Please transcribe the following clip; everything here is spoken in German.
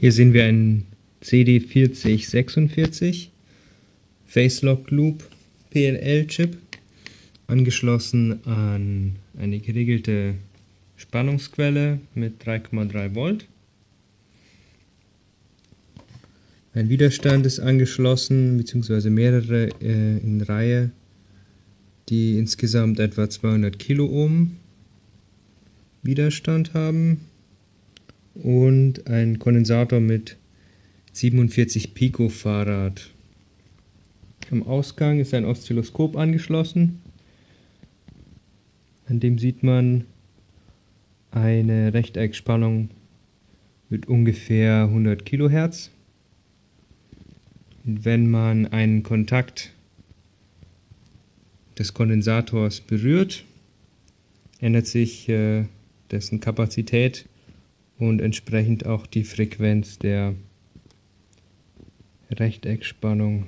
Hier sehen wir einen CD4046 Facelock Loop PLL Chip angeschlossen an eine geregelte Spannungsquelle mit 3,3 Volt. Ein Widerstand ist angeschlossen, beziehungsweise mehrere äh, in Reihe, die insgesamt etwa 200 Kiloohm Widerstand haben und ein Kondensator mit 47 Picofarad. Am Ausgang ist ein Oszilloskop angeschlossen. An dem sieht man eine Rechteckspannung mit ungefähr 100 Kilohertz. Wenn man einen Kontakt des Kondensators berührt, ändert sich äh, dessen Kapazität und entsprechend auch die Frequenz der Rechteckspannung.